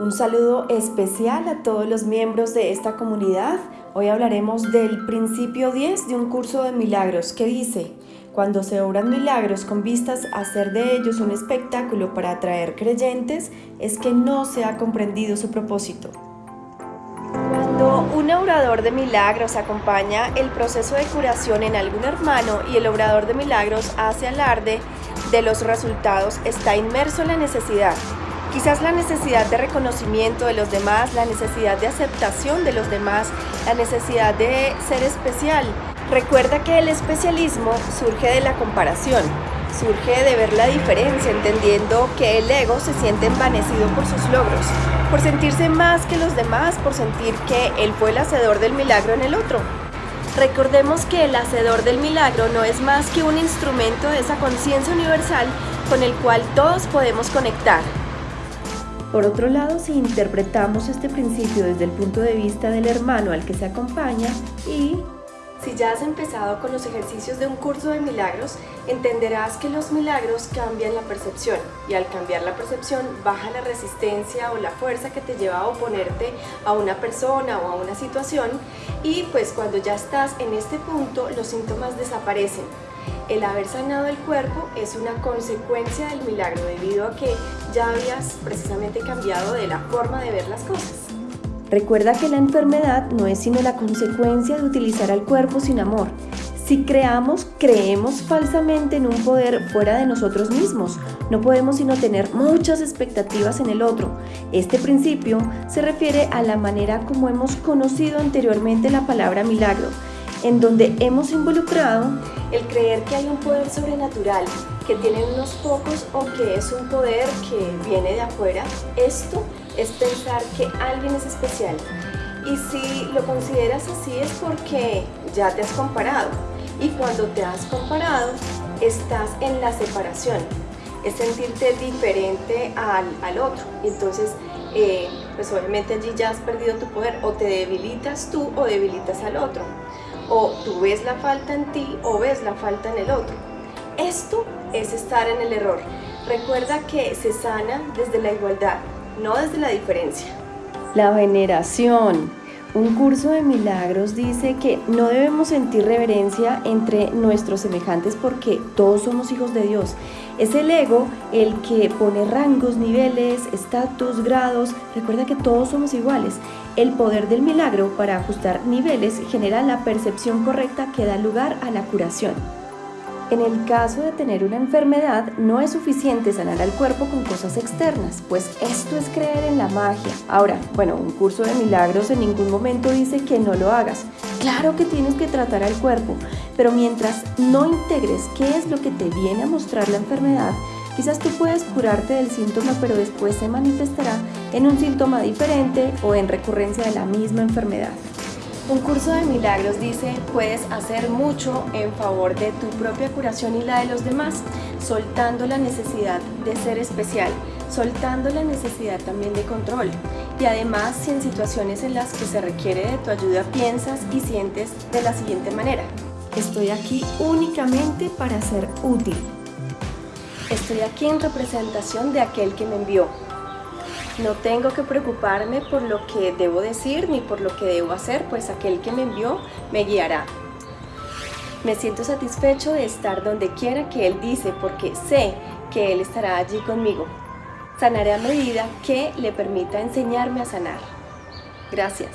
Un saludo especial a todos los miembros de esta comunidad. Hoy hablaremos del principio 10 de un curso de milagros que dice, cuando se obran milagros con vistas a hacer de ellos un espectáculo para atraer creyentes, es que no se ha comprendido su propósito. Cuando un obrador de milagros acompaña el proceso de curación en algún hermano y el obrador de milagros hace alarde de los resultados, está inmerso en la necesidad Quizás la necesidad de reconocimiento de los demás, la necesidad de aceptación de los demás, la necesidad de ser especial. Recuerda que el especialismo surge de la comparación, surge de ver la diferencia, entendiendo que el ego se siente envanecido por sus logros, por sentirse más que los demás, por sentir que él fue el hacedor del milagro en el otro. Recordemos que el hacedor del milagro no es más que un instrumento de esa conciencia universal con el cual todos podemos conectar, por otro lado, si interpretamos este principio desde el punto de vista del hermano al que se acompaña y si ya has empezado con los ejercicios de un curso de milagros, entenderás que los milagros cambian la percepción y al cambiar la percepción baja la resistencia o la fuerza que te lleva a oponerte a una persona o a una situación y pues cuando ya estás en este punto los síntomas desaparecen el haber sanado el cuerpo es una consecuencia del milagro debido a que ya habías precisamente cambiado de la forma de ver las cosas. Recuerda que la enfermedad no es sino la consecuencia de utilizar al cuerpo sin amor. Si creamos, creemos falsamente en un poder fuera de nosotros mismos. No podemos sino tener muchas expectativas en el otro. Este principio se refiere a la manera como hemos conocido anteriormente la palabra milagro, en donde hemos involucrado el creer que hay un poder sobrenatural que tienen unos pocos o que es un poder que viene de afuera. Esto es pensar que alguien es especial. Y si lo consideras así es porque ya te has comparado. Y cuando te has comparado, estás en la separación. Es sentirte diferente al, al otro. Entonces, eh, pues obviamente allí ya has perdido tu poder. O te debilitas tú o debilitas al otro o tú ves la falta en ti o ves la falta en el otro. Esto es estar en el error. Recuerda que se sana desde la igualdad, no desde la diferencia. La veneración. Un curso de milagros dice que no debemos sentir reverencia entre nuestros semejantes porque todos somos hijos de Dios. Es el ego el que pone rangos, niveles, estatus, grados. Recuerda que todos somos iguales. El poder del milagro para ajustar niveles genera la percepción correcta que da lugar a la curación. En el caso de tener una enfermedad, no es suficiente sanar al cuerpo con cosas externas, pues esto es creer en la magia. Ahora, bueno, un curso de milagros en ningún momento dice que no lo hagas. Claro que tienes que tratar al cuerpo, pero mientras no integres qué es lo que te viene a mostrar la enfermedad, quizás tú puedes curarte del síntoma, pero después se manifestará en un síntoma diferente o en recurrencia de la misma enfermedad. Un curso de milagros dice, puedes hacer mucho en favor de tu propia curación y la de los demás, soltando la necesidad de ser especial, soltando la necesidad también de control. Y además, si en situaciones en las que se requiere de tu ayuda piensas y sientes de la siguiente manera. Estoy aquí únicamente para ser útil. Estoy aquí en representación de aquel que me envió. No tengo que preocuparme por lo que debo decir ni por lo que debo hacer, pues aquel que me envió me guiará. Me siento satisfecho de estar donde quiera que Él dice, porque sé que Él estará allí conmigo. Sanaré a medida que le permita enseñarme a sanar. Gracias.